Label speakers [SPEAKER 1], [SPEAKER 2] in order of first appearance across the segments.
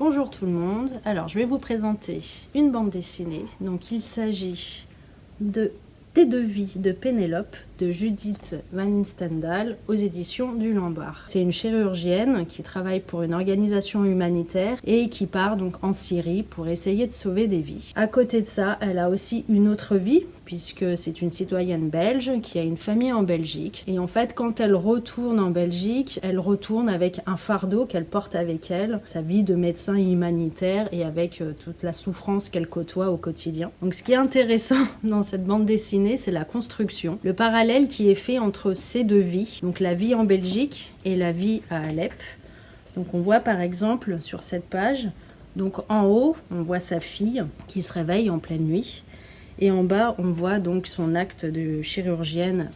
[SPEAKER 1] Bonjour tout le monde, alors je vais vous présenter une bande dessinée. Donc il s'agit de Des devis de Pénélope de Judith Van Stendhal aux éditions du Lombard. C'est une chirurgienne qui travaille pour une organisation humanitaire et qui part donc en Syrie pour essayer de sauver des vies. À côté de ça, elle a aussi une autre vie puisque c'est une citoyenne belge qui a une famille en Belgique. Et en fait, quand elle retourne en Belgique, elle retourne avec un fardeau qu'elle porte avec elle, sa vie de médecin humanitaire et avec euh, toute la souffrance qu'elle côtoie au quotidien. Donc ce qui est intéressant dans cette bande dessinée, c'est la construction. Le parallèle qui est fait entre ces deux vies, donc la vie en Belgique et la vie à Alep. Donc on voit par exemple sur cette page, donc en haut, on voit sa fille qui se réveille en pleine nuit. Et en bas, on voit donc son acte de chirurgienne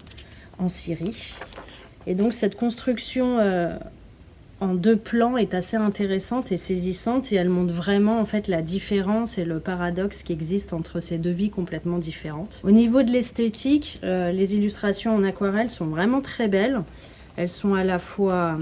[SPEAKER 1] en Syrie. Et donc cette construction euh, en deux plans est assez intéressante et saisissante et elle montre vraiment en fait la différence et le paradoxe qui existe entre ces deux vies complètement différentes. Au niveau de l'esthétique, euh, les illustrations en aquarelle sont vraiment très belles. Elles sont à la fois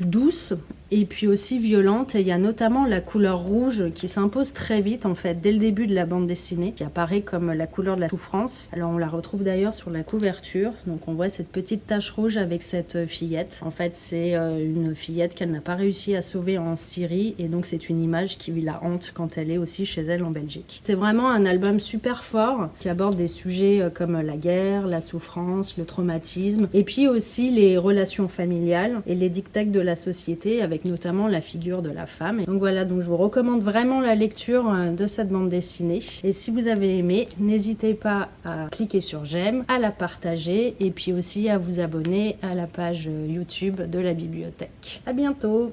[SPEAKER 1] douces et puis aussi violente. Il y a notamment la couleur rouge qui s'impose très vite, en fait, dès le début de la bande dessinée, qui apparaît comme la couleur de la souffrance. Alors on la retrouve d'ailleurs sur la couverture. Donc on voit cette petite tache rouge avec cette fillette. En fait, c'est euh, une fillette qu'elle n'a pas réussi à sauver en Syrie. Et donc c'est une image qui la hante quand elle est aussi chez elle en Belgique. C'est vraiment un album super fort qui aborde des sujets euh, comme la guerre, la souffrance, le traumatisme. Et puis aussi les relations familiales et les dictats de la société avec notamment la figure de la femme. donc voilà, donc je vous recommande vraiment la lecture euh, de cette bande dessinée. Et si vous avez aimé, n'hésitez pas à cliquer sur j'aime, à la partager et puis aussi à vous abonner à la page YouTube de la bibliothèque. À bientôt